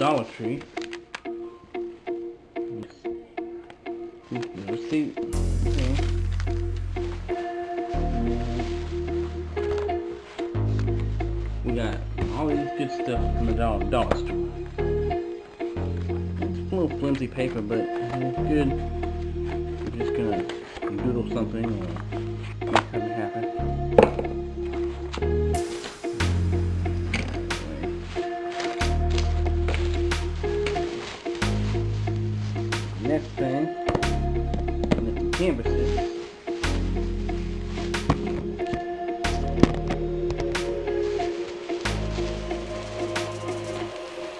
Dollar Tree. Okay. We got all these good stuff from the Dollar, dollar Store. It's a little flimsy paper, but it's good. Just gonna doodle something Next thing, get the canvases.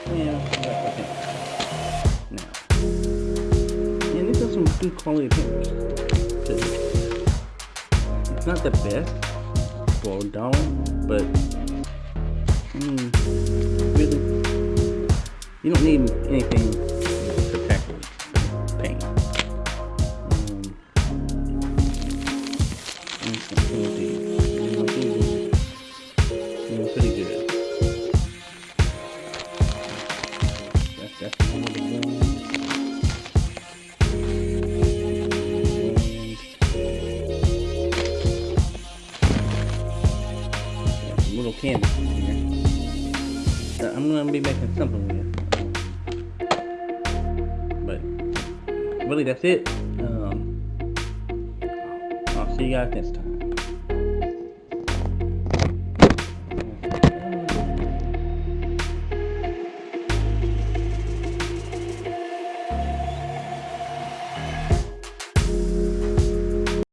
Okay. Now, and are some good quality papers. It's not the best a dollar, but I mean, really, you don't need anything pretty good. That's that's some little canvas here. I'm gonna be making something with. But really, that's it. Um, I'll See you guys next time.